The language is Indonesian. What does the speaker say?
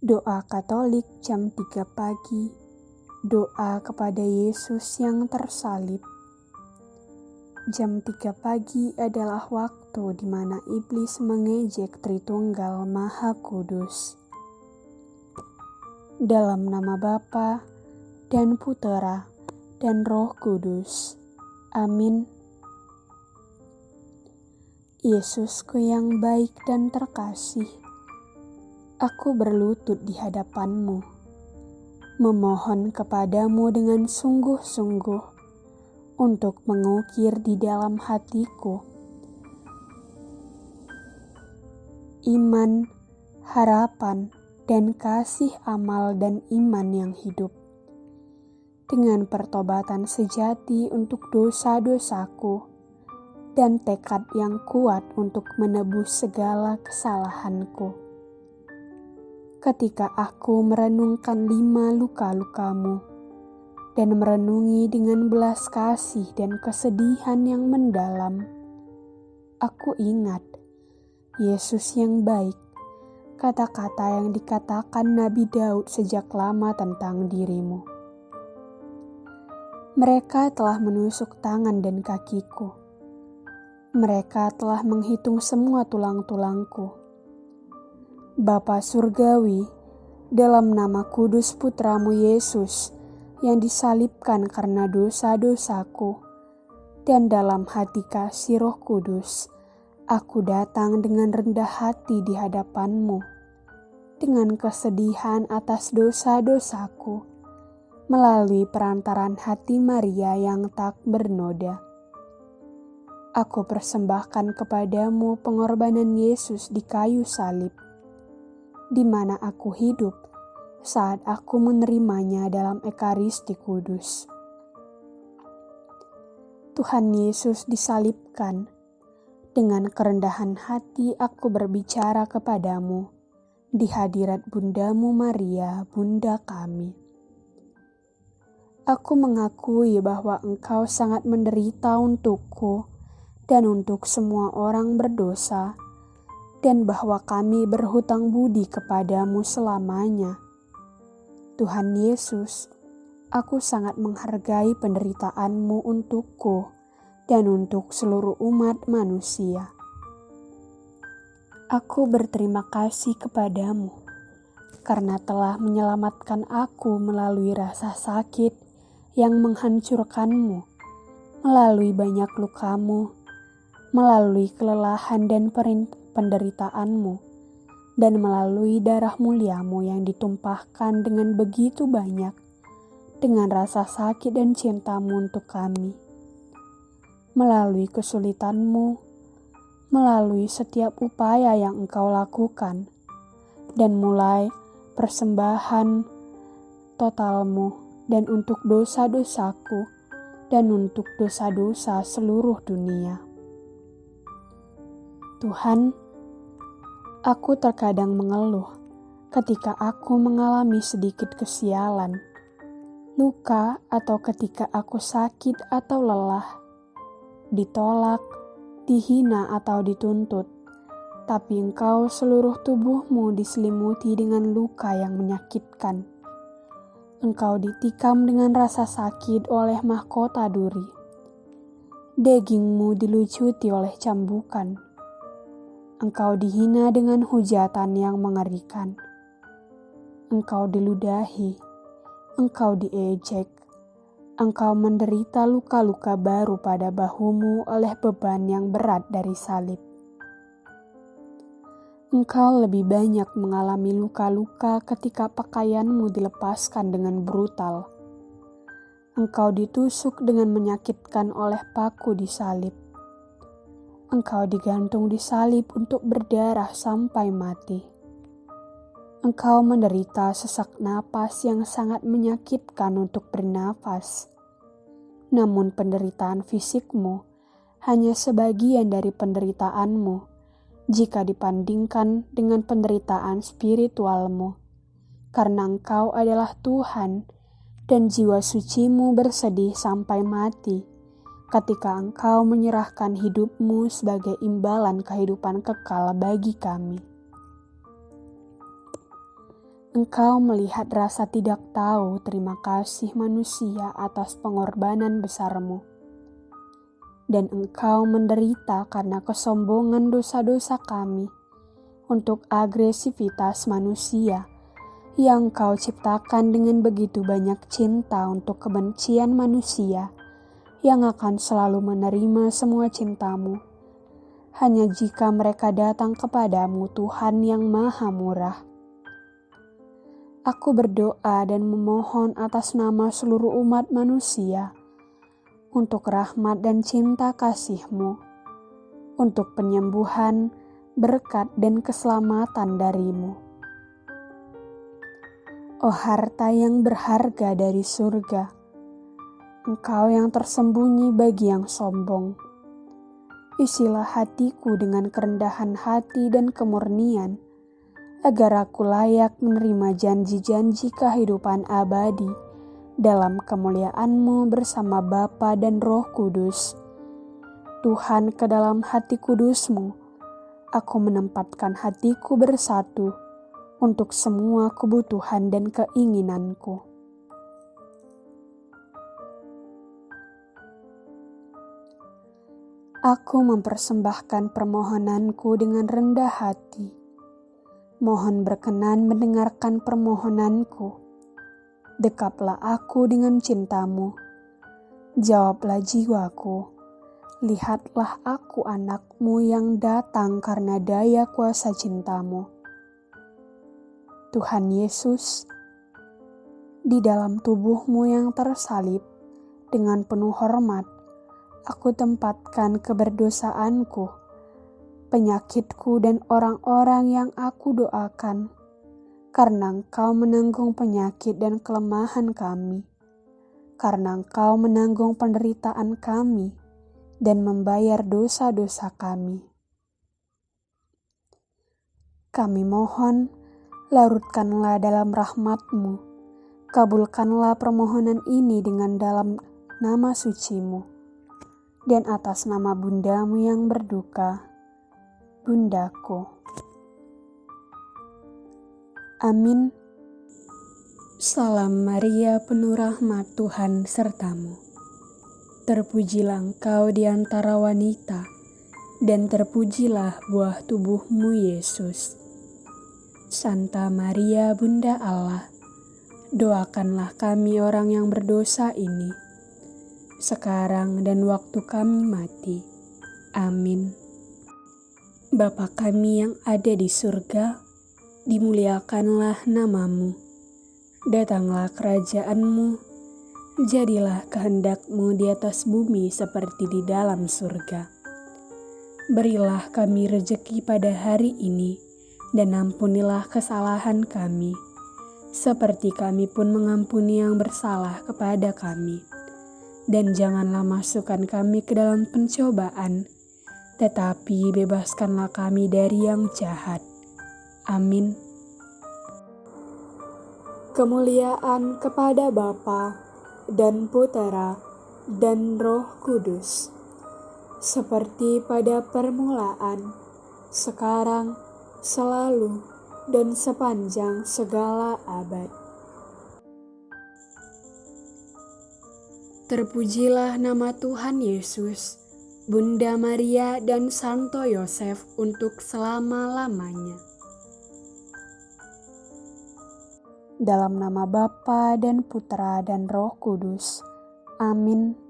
Doa Katolik jam 3 pagi. Doa kepada Yesus yang tersalib. Jam 3 pagi adalah waktu di mana iblis mengejek Tritunggal Maha Kudus. Dalam nama Bapa dan Putera dan Roh Kudus. Amin. Yesusku yang baik dan terkasih, aku berlutut di hadapanmu, memohon kepadamu dengan sungguh-sungguh untuk mengukir di dalam hatiku iman, harapan, dan kasih amal dan iman yang hidup. Dengan pertobatan sejati untuk dosa-dosaku dan tekad yang kuat untuk menebus segala kesalahanku ketika aku merenungkan lima luka-lukamu dan merenungi dengan belas kasih dan kesedihan yang mendalam, aku ingat Yesus yang baik, kata-kata yang dikatakan Nabi Daud sejak lama tentang dirimu. Mereka telah menusuk tangan dan kakiku. Mereka telah menghitung semua tulang-tulangku Bapa Surgawi, dalam nama kudus putramu Yesus yang disalibkan karena dosa-dosaku, dan dalam hati kasih roh kudus, aku datang dengan rendah hati di hadapanmu, dengan kesedihan atas dosa-dosaku, melalui perantaran hati Maria yang tak bernoda. Aku persembahkan kepadamu pengorbanan Yesus di kayu salib di mana aku hidup saat aku menerimanya dalam Ekaristi Kudus. Tuhan Yesus disalibkan. Dengan kerendahan hati aku berbicara kepadamu di hadirat Bundamu Maria, Bunda kami. Aku mengakui bahwa Engkau sangat menderita untukku dan untuk semua orang berdosa dan bahwa kami berhutang budi kepadamu selamanya. Tuhan Yesus, aku sangat menghargai penderitaanmu untukku dan untuk seluruh umat manusia. Aku berterima kasih kepadamu karena telah menyelamatkan aku melalui rasa sakit yang menghancurkanmu, melalui banyak lukamu, melalui kelelahan dan perintah penderitaanmu dan melalui darah muliamu yang ditumpahkan dengan begitu banyak dengan rasa sakit dan cintamu untuk kami. Melalui kesulitanmu, melalui setiap upaya yang engkau lakukan, dan mulai persembahan totalmu dan untuk dosa-dosaku dan untuk dosa-dosa seluruh dunia. Tuhan, aku terkadang mengeluh ketika aku mengalami sedikit kesialan, luka, atau ketika aku sakit atau lelah, ditolak, dihina, atau dituntut. Tapi engkau seluruh tubuhmu diselimuti dengan luka yang menyakitkan. Engkau ditikam dengan rasa sakit oleh mahkota duri. Dagingmu dilucuti oleh cambukan Engkau dihina dengan hujatan yang mengerikan. Engkau diludahi, engkau diejek, engkau menderita luka-luka baru pada bahumu oleh beban yang berat dari salib. Engkau lebih banyak mengalami luka-luka ketika pakaianmu dilepaskan dengan brutal. Engkau ditusuk dengan menyakitkan oleh paku di salib Engkau digantung di salib untuk berdarah sampai mati. Engkau menderita sesak napas yang sangat menyakitkan untuk bernafas. Namun penderitaan fisikmu hanya sebagian dari penderitaanmu jika dibandingkan dengan penderitaan spiritualmu. Karena engkau adalah Tuhan dan jiwa sucimu bersedih sampai mati ketika engkau menyerahkan hidupmu sebagai imbalan kehidupan kekal bagi kami. Engkau melihat rasa tidak tahu terima kasih manusia atas pengorbanan besarmu. Dan engkau menderita karena kesombongan dosa-dosa kami untuk agresivitas manusia yang kau ciptakan dengan begitu banyak cinta untuk kebencian manusia yang akan selalu menerima semua cintamu. Hanya jika mereka datang kepadamu Tuhan yang maha murah Aku berdoa dan memohon atas nama seluruh umat manusia untuk rahmat dan cinta kasih-Mu, untuk penyembuhan, berkat, dan keselamatan darimu. Oh harta yang berharga dari surga, Engkau yang tersembunyi bagi yang sombong. Isilah hatiku dengan kerendahan hati dan kemurnian, agar aku layak menerima janji-janji kehidupan abadi dalam kemuliaan-Mu bersama Bapa dan Roh Kudus. Tuhan ke dalam hati kudus-Mu, aku menempatkan hatiku bersatu untuk semua kebutuhan dan keinginanku. Aku mempersembahkan permohonanku dengan rendah hati mohon berkenan mendengarkan permohonanku. Dekaplah aku dengan cintamu. Jawablah jiwaku. Lihatlah aku anakmu yang datang karena daya kuasa cintamu. Tuhan Yesus, di dalam tubuhmu yang tersalib, dengan penuh hormat, aku tempatkan keberdosaanku penyakitku dan orang-orang yang aku doakan, karena Engkau menanggung penyakit dan kelemahan kami, karena Engkau menanggung penderitaan kami dan membayar dosa-dosa kami. Kami mohon, larutkanlah dalam rahmatmu, kabulkanlah permohonan ini dengan dalam nama sucimu, dan atas nama bundamu yang berduka, bundaku. Amin. Salam Maria penuh rahmat Tuhan sertamu. Terpujilah engkau di antara wanita, dan terpujilah buah tubuhmu Yesus. Santa Maria Bunda Allah, doakanlah kami orang yang berdosa ini, sekarang dan waktu kami mati. Amin. Bapa kami yang ada di surga, dimuliakanlah namamu. Datanglah kerajaanmu, jadilah kehendakmu di atas bumi seperti di dalam surga. Berilah kami rejeki pada hari ini, dan ampunilah kesalahan kami, seperti kami pun mengampuni yang bersalah kepada kami. Dan janganlah masukkan kami ke dalam pencobaan, tetapi bebaskanlah kami dari yang jahat. Amin. Kemuliaan kepada Bapa dan Putera dan Roh Kudus, seperti pada permulaan, sekarang, selalu, dan sepanjang segala abad. Terpujilah nama Tuhan Yesus Bunda Maria dan Santo Yosef untuk selama-lamanya. Dalam nama Bapa dan Putra dan Roh Kudus. Amin.